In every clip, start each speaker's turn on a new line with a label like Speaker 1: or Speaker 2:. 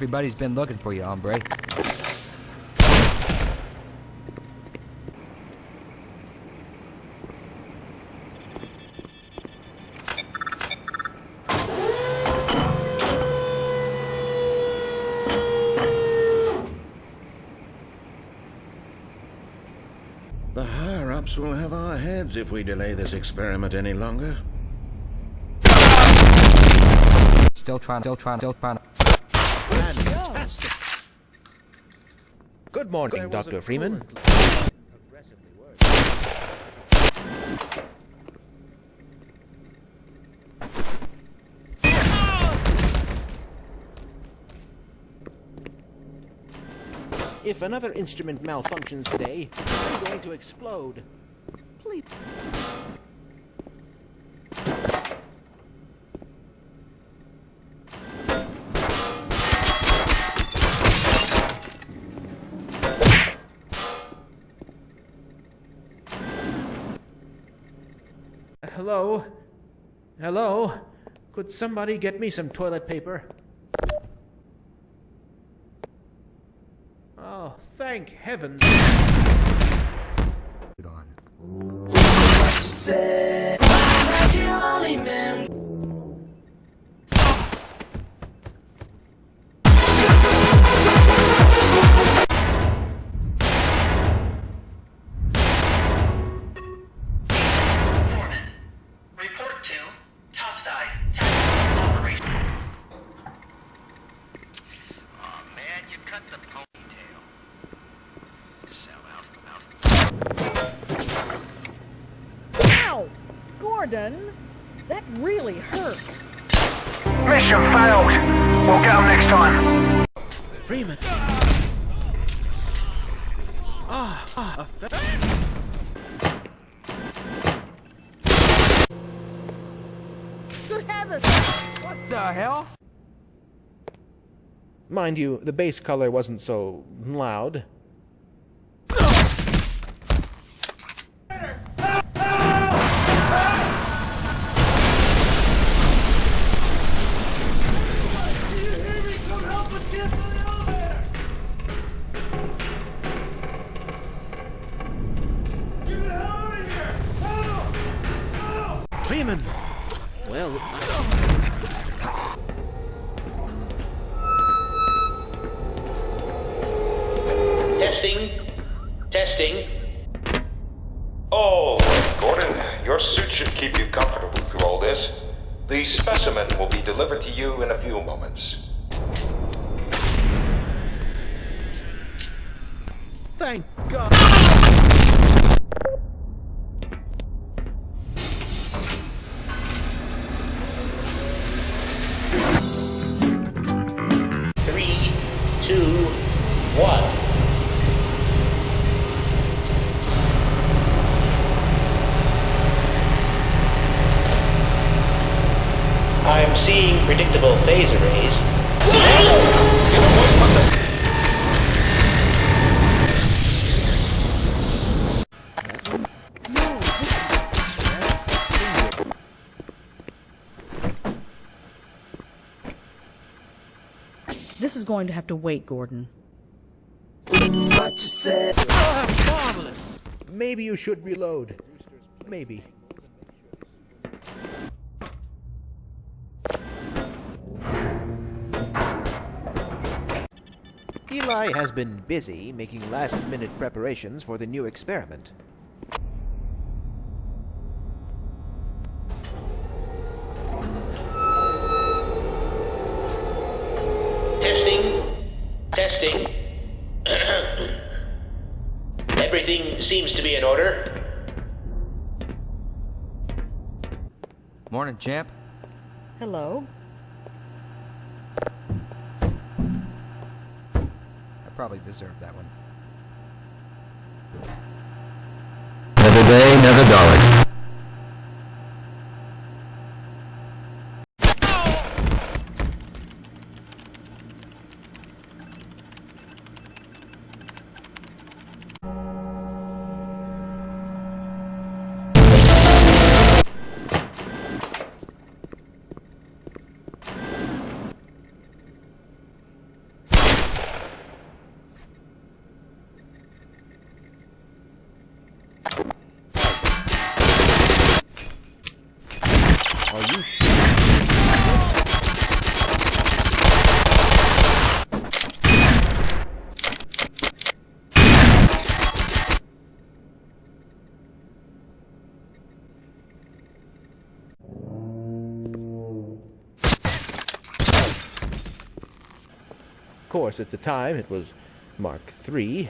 Speaker 1: Everybody's been looking for you, hombre.
Speaker 2: The higher-ups will have our heads if we delay this experiment any longer.
Speaker 1: Still trying, still trying, still trying.
Speaker 3: Good morning, Dr. Freeman. If another instrument malfunctions today, I'm going to explode. Please. Hello? Hello? Could somebody get me some toilet paper? Oh, thank heavens.
Speaker 1: Good on.
Speaker 4: Gordon! That really hurt.
Speaker 5: Mission failed. We'll get them next time.
Speaker 3: Freeman. Ah, ah, a fa-
Speaker 4: Good heavens!
Speaker 1: What the hell?
Speaker 3: Mind you, the base color wasn't so loud. Freeman! Well,
Speaker 6: Testing. Testing.
Speaker 7: Oh, Gordon, your suit should keep you comfortable through all this. The specimen will be delivered to you in a few moments.
Speaker 3: Thank God.
Speaker 6: Three, two, one. I'm seeing predictable phase arrays.
Speaker 4: This is going to have to wait, Gordon.
Speaker 3: what you Marvelous! Maybe you should reload. Maybe. Eli has been busy making last-minute preparations for the new experiment.
Speaker 6: Everything seems to be in order.
Speaker 1: Morning, champ.
Speaker 4: Hello?
Speaker 1: I probably deserved that one.
Speaker 8: Never day, never dollar.
Speaker 3: Course, at the time it was Mark III.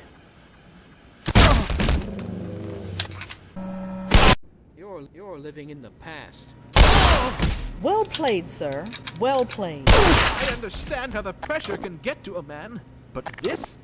Speaker 3: You're, you're living in the past.
Speaker 4: Well played, sir. Well played.
Speaker 3: I understand how the pressure can get to a man, but this